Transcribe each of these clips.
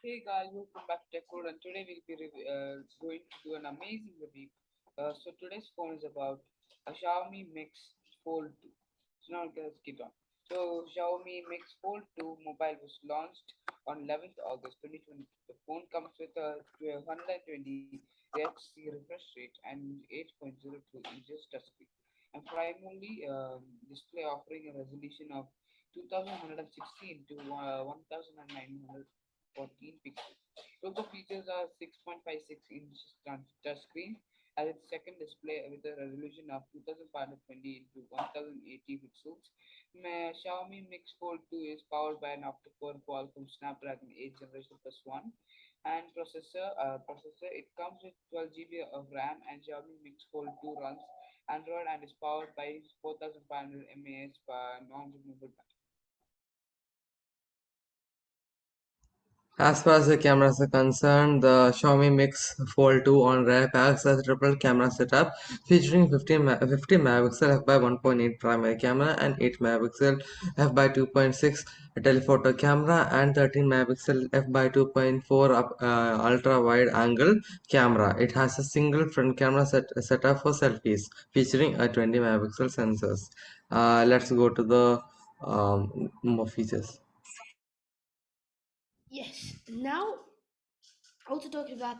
Hey guys, welcome back to TechCode and today we'll be uh, going to do an amazing review. Uh, so today's phone is about a Xiaomi Mix Fold 2. So now let's get on. So Xiaomi Mix Fold 2 mobile was launched on 11th August 2022. The phone comes with a 120 Hz refresh rate and 8.02 inches touchscreen and primarily um, display offering a resolution of 2116 to uh, 1900 14 pixels. Total features are 6.56 inches touchscreen as its second display with a resolution of 2520 into 1080 pixels. My Xiaomi Mix Fold 2 is powered by an octa-core Qualcomm Snapdragon 8 generation plus 1 and processor. Uh, processor it comes with 12 GB of RAM and Xiaomi Mix Fold 2 runs Android and is powered by 4500 mAh non-removable battery. As far as the cameras are concerned, the Xiaomi Mix Fold 2 on rear packs a triple camera setup featuring 50, 50 megapixel f by 1.8 primary camera and 8 megapixel f by 2.6 telephoto camera and 13 megapixel f by 2.4 uh, ultra wide angle camera. It has a single front camera set setup for selfies featuring a 20 megapixel sensors. Uh, let's go to the um, more features. Now, also talking about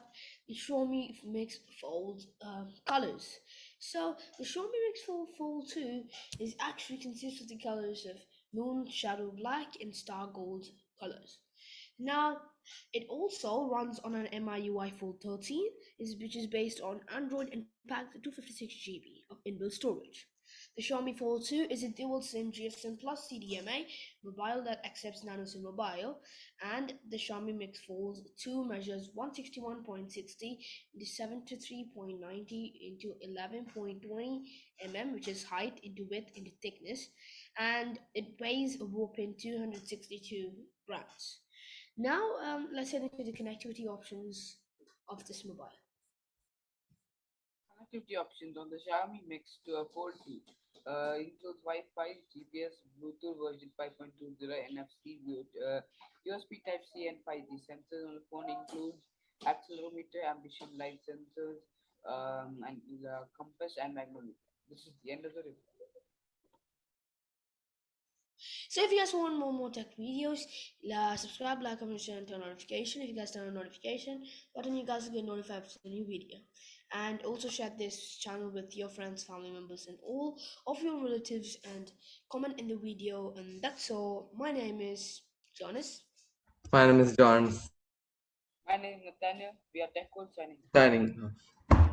the Xiaomi Mix Fold um, colors. So the Xiaomi Mix Fold Fold 2 is actually consists of the colors of moon, shadow black, and star gold colors. Now, it also runs on an MIUI Fold 13, which is based on Android and packs 256 GB of inbuilt storage. The Xiaomi Fold 2 is a dual SIM GSM Plus CDMA mobile that accepts nano SIM mobile, and the Xiaomi Mix Fold 2 measures 161.60 into 73.90 into 11.20 mm, which is height into width into thickness, and it weighs a whopping 262 grams. Now, um, let's head into the connectivity options of this mobile. Connectivity options on the Xiaomi Mix to a Fold 2 uh, includes Wi-Fi, GPS, Bluetooth version 5.20, NFC, uh, USB Type-C, and 5G. Sensors on the phone includes accelerometer, ambient light sensors, um, and uh, compass and magnetometer. This is the end of the review. So if you guys want more more tech videos, uh, subscribe, like, comment, share, and turn on notification. If you guys turn on notification button, you guys will get notified for the new video. And also share this channel with your friends, family members, and all of your relatives. And comment in the video. And that's all. My name is Jonas. My name is John. My name is Nathaniel. We are Tech Code signing. Signing.